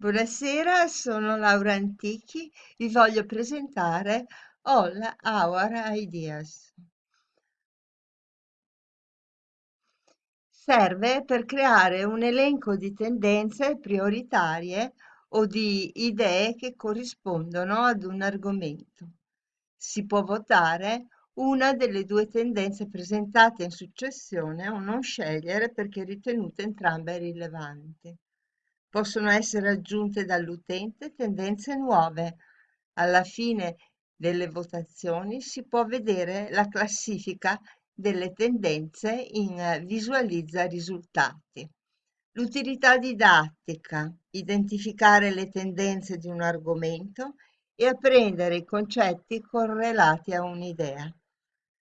Buonasera, sono Laura Antichi, vi voglio presentare All Our Ideas. Serve per creare un elenco di tendenze prioritarie o di idee che corrispondono ad un argomento. Si può votare una delle due tendenze presentate in successione o non scegliere perché ritenute entrambe rilevanti. Possono essere aggiunte dall'utente tendenze nuove. Alla fine delle votazioni si può vedere la classifica delle tendenze in Visualizza risultati. L'utilità didattica, identificare le tendenze di un argomento e apprendere i concetti correlati a un'idea.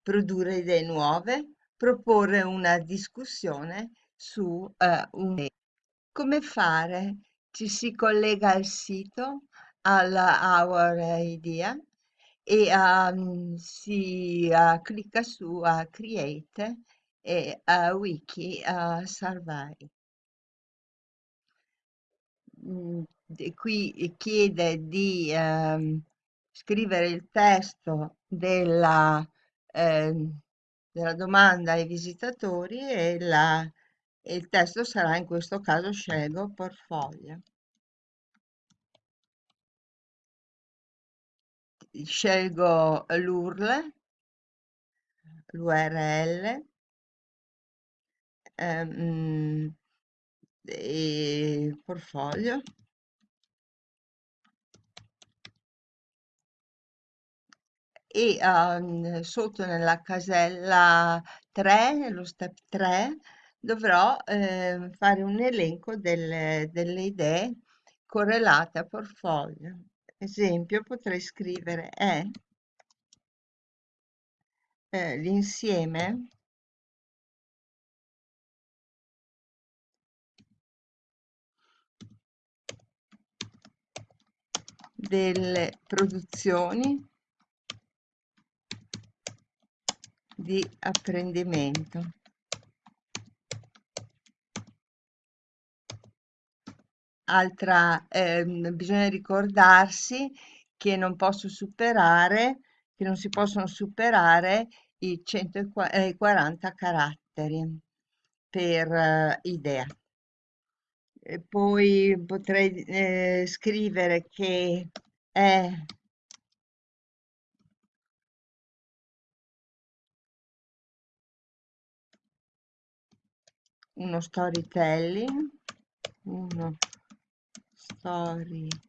Produrre idee nuove, proporre una discussione su uh, un come fare? Ci si collega al sito, alla Our Idea e um, si uh, clicca su uh, Create e uh, Wiki Survey. Mm, qui chiede di um, scrivere il testo della, eh, della domanda ai visitatori e la il testo sarà in questo caso scelgo portfolio. Scelgo l'URL, l'URL ehm, e portfolio. E um, sotto nella casella 3, nello step 3, dovrò eh, fare un elenco delle, delle idee correlate a portfolio. Esempio, potrei scrivere è eh, l'insieme delle produzioni di apprendimento. Altra, ehm, bisogna ricordarsi che non posso superare, che non si possono superare i 140 eh, caratteri per eh, idea. E poi potrei eh, scrivere che è uno storytelling, uno storytelling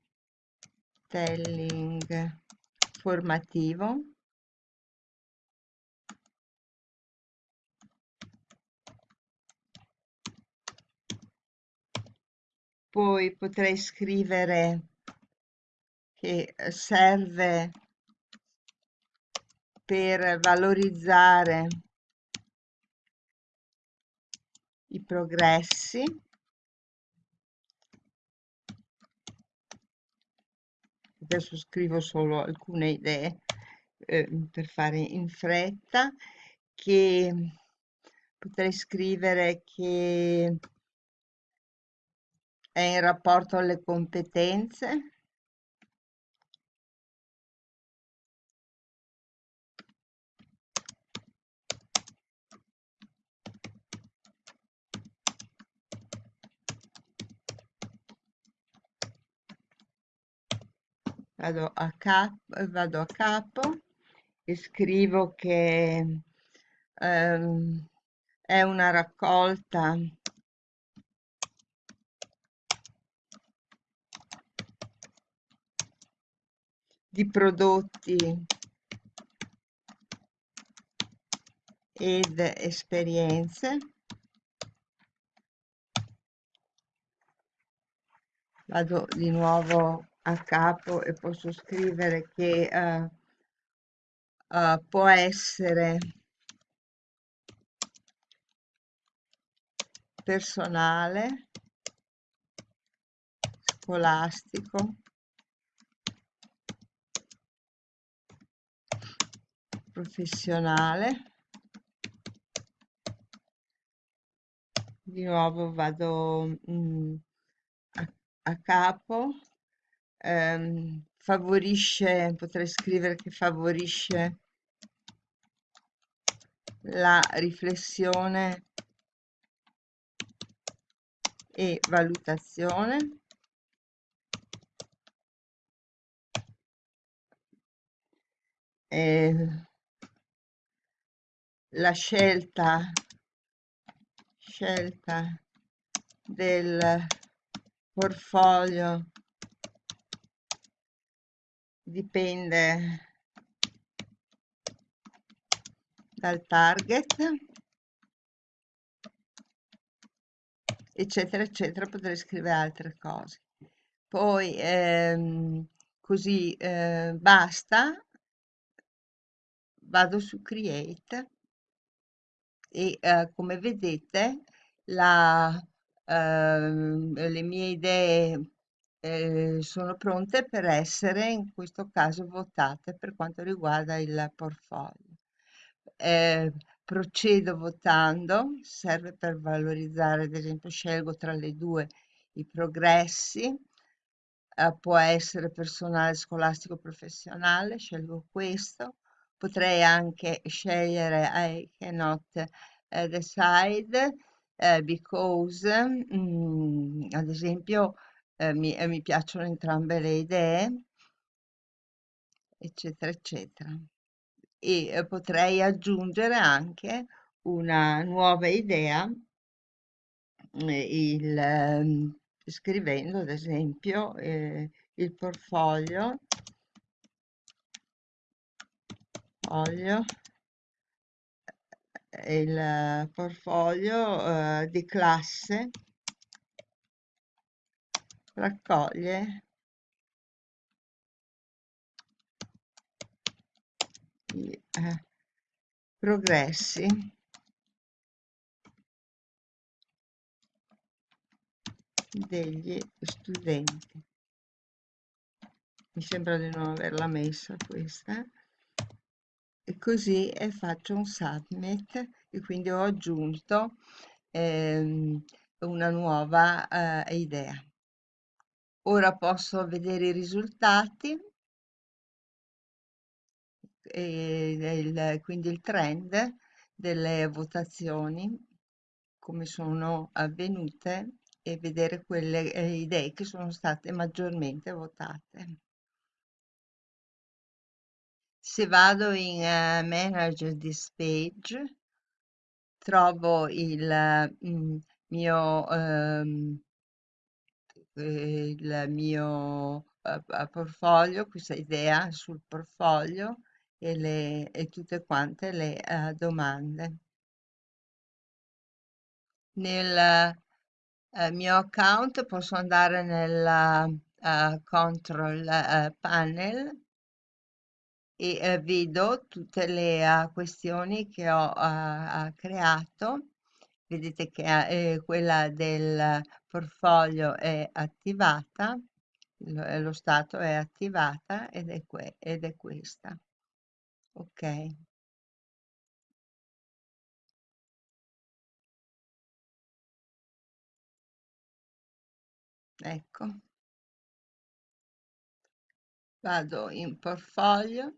formativo. Poi potrei scrivere che serve per valorizzare i progressi adesso scrivo solo alcune idee eh, per fare in fretta, che potrei scrivere che è in rapporto alle competenze, vado a capo, vado a capo e scrivo che ehm, è una raccolta di prodotti ed esperienze. Vado di nuovo a capo e posso scrivere che uh, uh, può essere personale, scolastico, professionale. Di nuovo vado mh, mm, a a capo, ehm, favorisce, potrei scrivere che favorisce la riflessione e valutazione. Eh, la scelta, scelta del portfolio dipende dal target eccetera eccetera potrei scrivere altre cose. Poi ehm, così eh, basta vado su create e eh, come vedete la, ehm, le mie idee eh, sono pronte per essere in questo caso votate per quanto riguarda il portfolio. Eh, procedo votando, serve per valorizzare, ad esempio scelgo tra le due i progressi, eh, può essere personale, scolastico, professionale, scelgo questo, potrei anche scegliere I cannot uh, decide uh, because, mm, ad esempio, uh, mi, mi piacciono entrambe le idee, eccetera, eccetera. E potrei aggiungere anche una nuova idea, il, ehm, scrivendo ad esempio eh, il portfolio olio il portfolio eh, di classe raccoglie. I eh, progressi. Degli studenti. Mi sembra di non averla messa questa. E così e faccio un submit e quindi ho aggiunto ehm, una nuova eh, idea. Ora posso vedere i risultati il, quindi il trend delle votazioni come sono avvenute e vedere quelle eh, idee che sono state maggiormente votate. Se vado in uh, Manager this page, trovo il mm, mio, um, il mio uh, portfolio, questa idea sul portfolio e, le, e tutte quante le uh, domande. Nel mio account posso andare nel control panel e eh, vedo tutte le questioni che ho creato. Vedete che eh, quella del portfolio è attivata, lo, eh, lo stato è attivata ed è, que ed è questa. Ok. Ecco. Vado in portfolio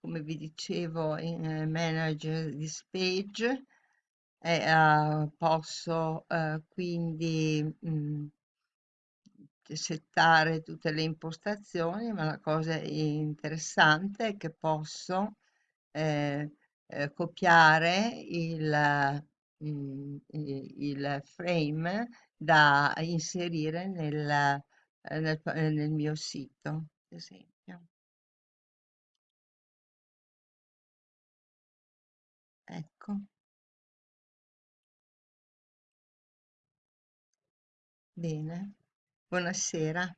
come vi dicevo in eh, manager this page e uh, posso uh, quindi mh, mm, settare tutte le impostazioni ma la cosa interessante è che posso eh, eh, copiare il, mh, mm, il frame da inserire nel, nel, nel mio sito ad esempio Ecco. Bene. Buonasera.